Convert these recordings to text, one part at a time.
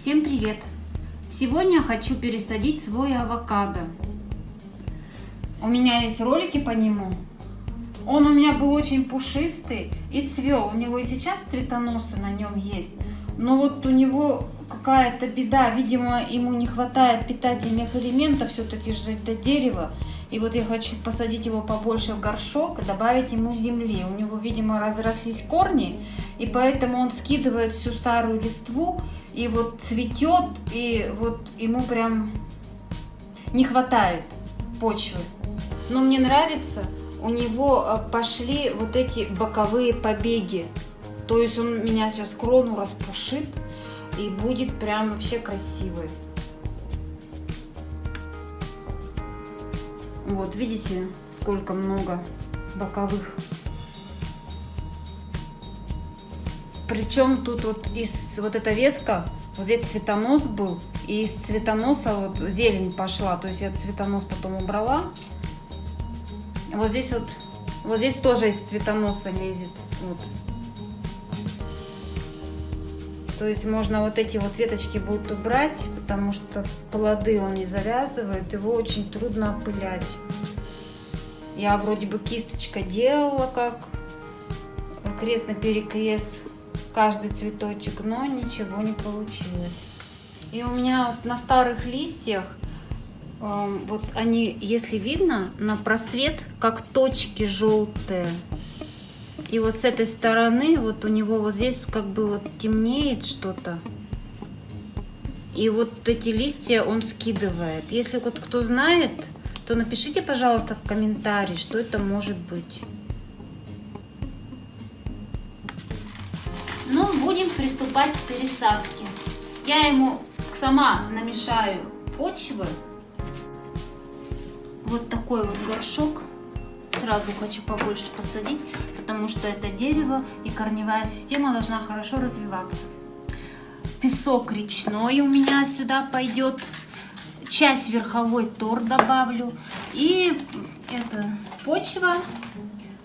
Всем привет! Сегодня хочу пересадить свой авокадо. У меня есть ролики по нему. Он у меня был очень пушистый и цвел. У него и сейчас цветоносы на нем есть. Но вот у него какая-то беда. Видимо, ему не хватает питательных элементов. Все-таки же это дерево. И вот я хочу посадить его побольше в горшок, добавить ему земли. У него, видимо, разрослись корни, и поэтому он скидывает всю старую листву, и вот цветет, и вот ему прям не хватает почвы. Но мне нравится, у него а, пошли вот эти боковые побеги. То есть он меня сейчас крону распушит, и будет прям вообще красивый. Вот, видите, сколько много боковых. Причем тут вот из вот эта ветка, вот здесь цветонос был, и из цветоноса вот зелень пошла. То есть я цветонос потом убрала. Вот здесь вот, вот здесь тоже из цветоноса лезет. Вот. То есть можно вот эти вот веточки будет убрать, потому что плоды он не завязывает, его очень трудно опылять. Я вроде бы кисточка делала как крест на перекрест каждый цветочек, но ничего не получилось. И у меня вот на старых листьях, э, вот они, если видно, на просвет, как точки желтые. И вот с этой стороны, вот у него вот здесь как бы вот темнеет что-то. И вот эти листья он скидывает. Если вот кто знает, то напишите, пожалуйста, в комментарии, что это может быть. Будем приступать к пересадке. Я ему сама намешаю почвы. Вот такой вот горшок сразу хочу побольше посадить, потому что это дерево и корневая система должна хорошо развиваться. Песок речной у меня сюда пойдет. Часть верховой тор добавлю. И это почва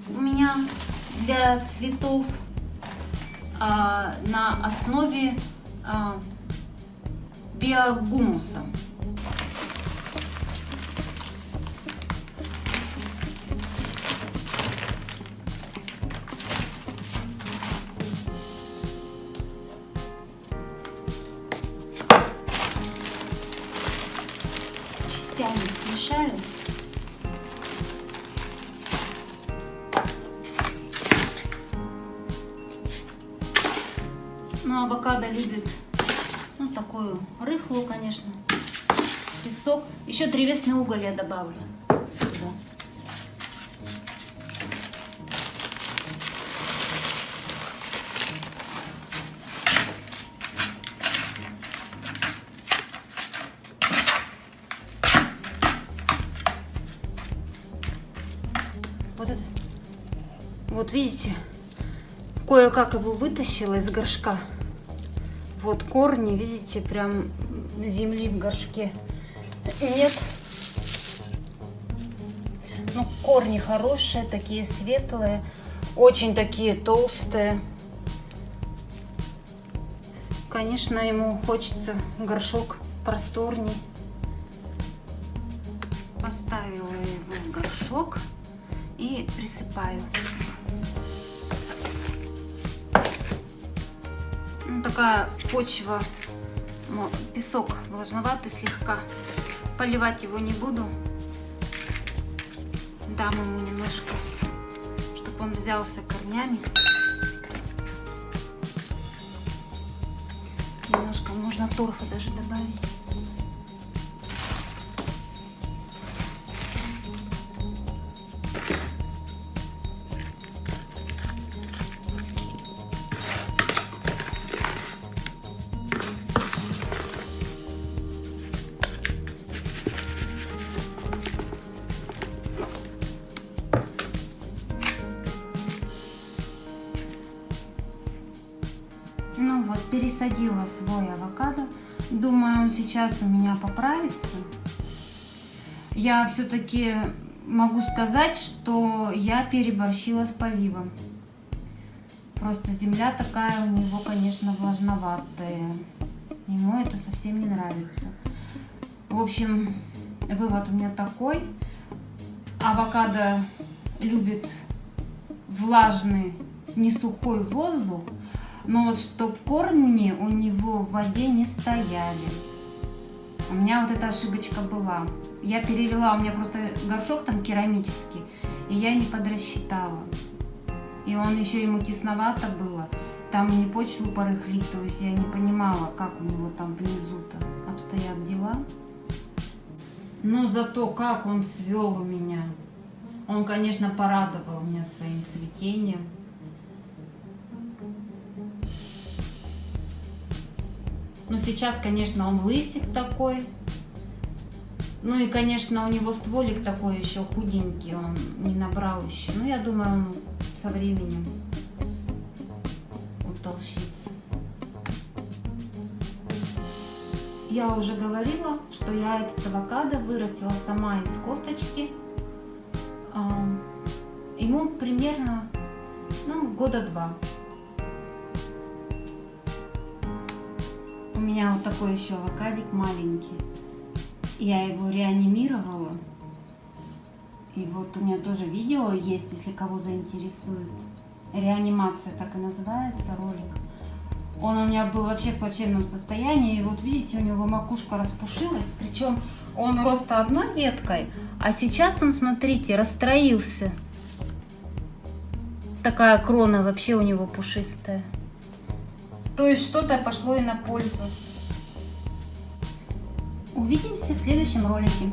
у меня для цветов на основе а, биогумуса. частями смешаю. Ну, авокадо любит, ну, такую рыхлую, конечно, песок. Еще древесный уголь я добавлю. Вот это. Вот видите, кое-как его вытащила из горшка. Вот корни, видите, прям земли в горшке нет. Ну, корни хорошие, такие светлые, очень такие толстые. Конечно, ему хочется горшок просторней. Поставила его в горшок и присыпаю. Такая почва, песок влажноватый слегка. Поливать его не буду. Дам ему немножко, чтобы он взялся корнями. Немножко можно торфа даже добавить. Ну вот, пересадила свой авокадо. Думаю, он сейчас у меня поправится. Я все-таки могу сказать, что я переборщила с поливом. Просто земля такая у него, конечно, влажноватая. Ему это совсем не нравится. В общем, вывод у меня такой. Авокадо любит влажный, не сухой воздух, но вот чтоб корни у него в воде не стояли. У меня вот эта ошибочка была. Я перелила, у меня просто горшок там керамический, и я не подрасчитала. И он еще ему тесновато было. Там не почву порыхлить, то есть я не понимала, как у него там внизу-то обстоят дела. Но зато как он свел у меня. Он, конечно, порадовал меня своим цветением. Но сейчас, конечно, он лысик такой. Ну и, конечно, у него стволик такой еще худенький, он не набрал еще. Но я думаю, он со временем утолщится. Я уже говорила, что я этот авокадо вырастила сама из косточки. Ему примерно ну, года два. Меня вот такой еще авокадик маленький. Я его реанимировала. И вот у меня тоже видео есть, если кого заинтересует. Реанимация так и называется ролик. Он у меня был вообще в плачевном состоянии. И вот видите, у него макушка распушилась. Причем он просто одной веткой. А сейчас он, смотрите, расстроился. Такая крона вообще у него пушистая. То есть что-то пошло и на пользу. Увидимся в следующем ролике.